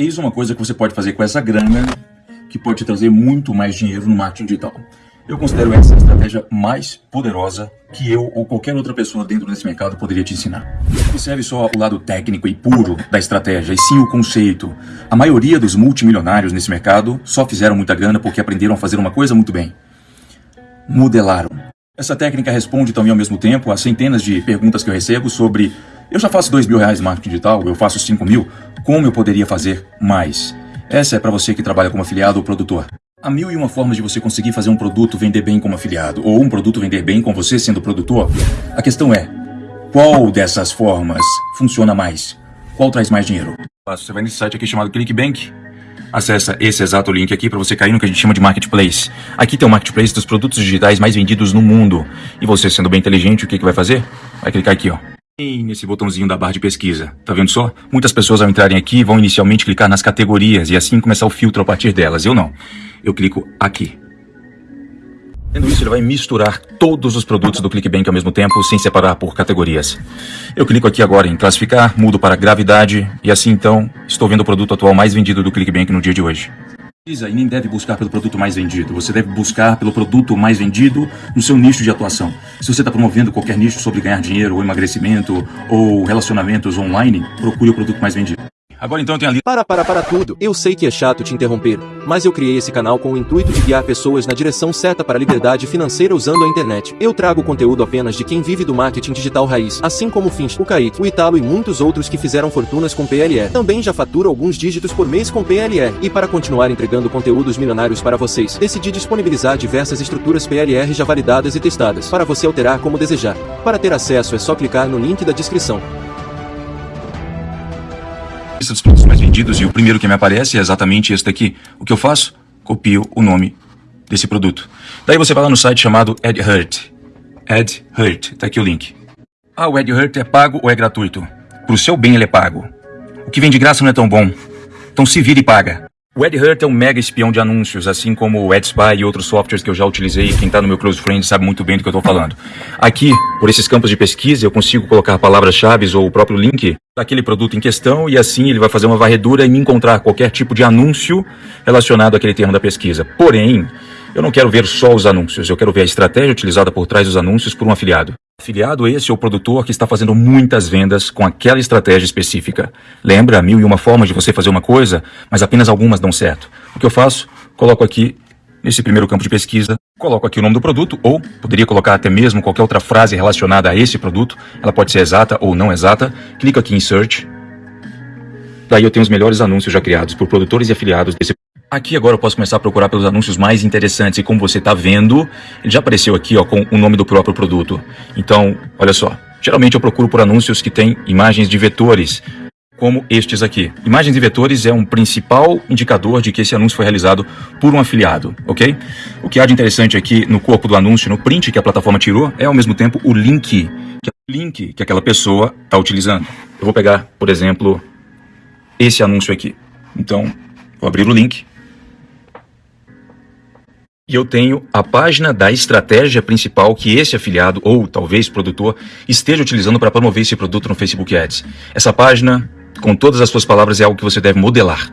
Eis uma coisa que você pode fazer com essa grana que pode te trazer muito mais dinheiro no marketing digital. Eu considero essa a estratégia mais poderosa que eu ou qualquer outra pessoa dentro desse mercado poderia te ensinar. Não serve só o lado técnico e puro da estratégia, e sim o conceito. A maioria dos multimilionários nesse mercado só fizeram muita grana porque aprenderam a fazer uma coisa muito bem. Modelaram. Essa técnica responde também ao mesmo tempo a centenas de perguntas que eu recebo sobre eu já faço dois mil reais em marketing digital, eu faço cinco mil, como eu poderia fazer mais? Essa é para você que trabalha como afiliado ou produtor. Há mil e uma formas de você conseguir fazer um produto vender bem como afiliado, ou um produto vender bem com você sendo produtor. A questão é, qual dessas formas funciona mais? Qual traz mais dinheiro? Você vai nesse site aqui chamado ClickBank, Acesse esse exato link aqui para você cair no que a gente chama de marketplace. Aqui tem o marketplace dos produtos digitais mais vendidos no mundo. E você, sendo bem inteligente, o que, que vai fazer? Vai clicar aqui, ó nesse botãozinho da barra de pesquisa. Tá vendo só? Muitas pessoas ao entrarem aqui vão inicialmente clicar nas categorias e assim começar o filtro a partir delas. Eu não. Eu clico aqui. Tendo isso, ele vai misturar todos os produtos do ClickBank ao mesmo tempo, sem separar por categorias. Eu clico aqui agora em classificar, mudo para gravidade e assim então estou vendo o produto atual mais vendido do ClickBank no dia de hoje e nem deve buscar pelo produto mais vendido. Você deve buscar pelo produto mais vendido no seu nicho de atuação. Se você está promovendo qualquer nicho sobre ganhar dinheiro, ou emagrecimento, ou relacionamentos online, procure o produto mais vendido. Agora então tem ali. Para, para, para tudo. Eu sei que é chato te interromper, mas eu criei esse canal com o intuito de guiar pessoas na direção certa para a liberdade financeira usando a internet. Eu trago conteúdo apenas de quem vive do marketing digital raiz, assim como o Finch, o Kaique, o Italo e muitos outros que fizeram fortunas com PLE. Também já faturo alguns dígitos por mês com PLE. E para continuar entregando conteúdos milionários para vocês, decidi disponibilizar diversas estruturas PLR já validadas e testadas, para você alterar como desejar. Para ter acesso é só clicar no link da descrição lista dos produtos mais vendidos e o primeiro que me aparece é exatamente esse daqui. O que eu faço? Copio o nome desse produto. Daí você vai lá no site chamado AdHurt. AdHurt, tá aqui o link. Ah, o AdHurt é pago ou é gratuito? Pro seu bem ele é pago. O que vem de graça não é tão bom. Então se vira e paga. O AdHurt é um mega espião de anúncios, assim como o AdSpy e outros softwares que eu já utilizei. Quem está no meu Close Friends sabe muito bem do que eu estou falando. Aqui, por esses campos de pesquisa, eu consigo colocar palavras-chave ou o próprio link daquele produto em questão e assim ele vai fazer uma varredura e me encontrar qualquer tipo de anúncio relacionado àquele termo da pesquisa. Porém, eu não quero ver só os anúncios, eu quero ver a estratégia utilizada por trás dos anúncios por um afiliado. Afiliado esse é o produtor que está fazendo muitas vendas com aquela estratégia específica. Lembra, mil e uma formas de você fazer uma coisa, mas apenas algumas dão certo. O que eu faço? Coloco aqui, nesse primeiro campo de pesquisa, coloco aqui o nome do produto, ou poderia colocar até mesmo qualquer outra frase relacionada a esse produto. Ela pode ser exata ou não exata. Clico aqui em Search. Daí eu tenho os melhores anúncios já criados por produtores e afiliados desse Aqui agora eu posso começar a procurar pelos anúncios mais interessantes e como você está vendo, ele já apareceu aqui ó, com o nome do próprio produto. Então, olha só, geralmente eu procuro por anúncios que têm imagens de vetores, como estes aqui. Imagens de vetores é um principal indicador de que esse anúncio foi realizado por um afiliado, ok? O que há de interessante aqui no corpo do anúncio, no print que a plataforma tirou, é ao mesmo tempo o link, que, é link que aquela pessoa está utilizando. Eu vou pegar, por exemplo, esse anúncio aqui. Então, vou abrir o link e eu tenho a página da estratégia principal que esse afiliado ou talvez produtor esteja utilizando para promover esse produto no Facebook Ads. Essa página, com todas as suas palavras, é algo que você deve modelar.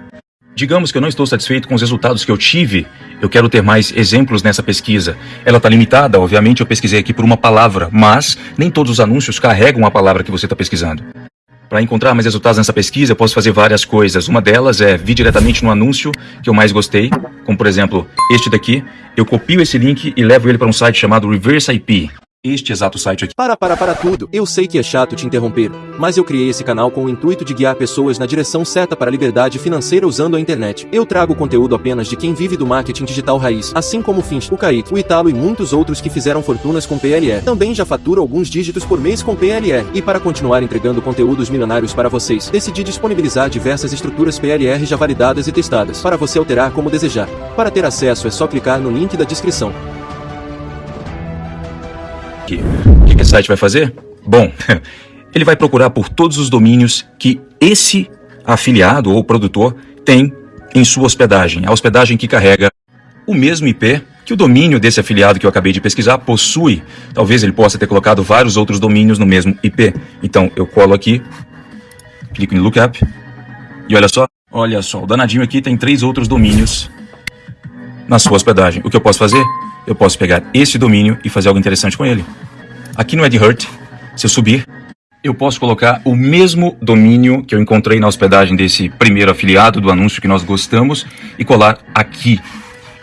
Digamos que eu não estou satisfeito com os resultados que eu tive, eu quero ter mais exemplos nessa pesquisa. Ela está limitada, obviamente eu pesquisei aqui por uma palavra, mas nem todos os anúncios carregam a palavra que você está pesquisando. Para encontrar mais resultados nessa pesquisa, eu posso fazer várias coisas. Uma delas é vir diretamente no anúncio que eu mais gostei, como por exemplo este daqui. Eu copio esse link e levo ele para um site chamado Reverse IP este exato site aqui. Para, para, para tudo. Eu sei que é chato te interromper, mas eu criei esse canal com o intuito de guiar pessoas na direção certa para a liberdade financeira usando a internet. Eu trago conteúdo apenas de quem vive do marketing digital raiz, assim como o Finch, o Kaique, o Italo e muitos outros que fizeram fortunas com PLE. Também já faturo alguns dígitos por mês com PLE. E para continuar entregando conteúdos milionários para vocês, decidi disponibilizar diversas estruturas PLR já validadas e testadas, para você alterar como desejar. Para ter acesso é só clicar no link da descrição aqui. O que esse site vai fazer? Bom, ele vai procurar por todos os domínios que esse afiliado ou produtor tem em sua hospedagem. A hospedagem que carrega o mesmo IP que o domínio desse afiliado que eu acabei de pesquisar possui. Talvez ele possa ter colocado vários outros domínios no mesmo IP. Então eu colo aqui, clico em Lookup e olha só, Olha só, o danadinho aqui tem três outros domínios na sua hospedagem. O que eu posso fazer? Eu posso pegar esse domínio e fazer algo interessante com ele. Aqui no AdHurt, se eu subir, eu posso colocar o mesmo domínio que eu encontrei na hospedagem desse primeiro afiliado do anúncio que nós gostamos e colar aqui.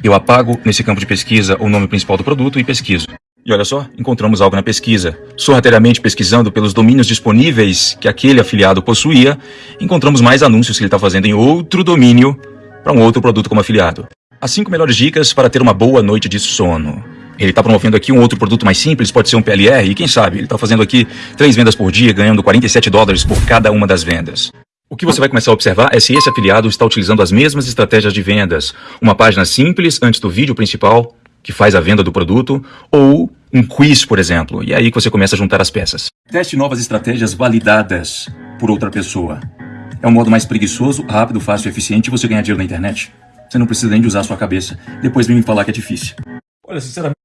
Eu apago nesse campo de pesquisa o nome principal do produto e pesquiso. E olha só, encontramos algo na pesquisa. Sorrateiramente pesquisando pelos domínios disponíveis que aquele afiliado possuía, encontramos mais anúncios que ele está fazendo em outro domínio para um outro produto como afiliado. As 5 melhores dicas para ter uma boa noite de sono. Ele está promovendo aqui um outro produto mais simples, pode ser um PLR, e quem sabe, ele está fazendo aqui três vendas por dia, ganhando 47 dólares por cada uma das vendas. O que você vai começar a observar é se esse afiliado está utilizando as mesmas estratégias de vendas. Uma página simples antes do vídeo principal, que faz a venda do produto, ou um quiz, por exemplo. E é aí que você começa a juntar as peças. Teste novas estratégias validadas por outra pessoa. É um modo mais preguiçoso, rápido, fácil e eficiente você ganhar dinheiro na internet. Você não precisa nem de usar a sua cabeça. Depois vem me falar que é difícil. Olha, sinceramente.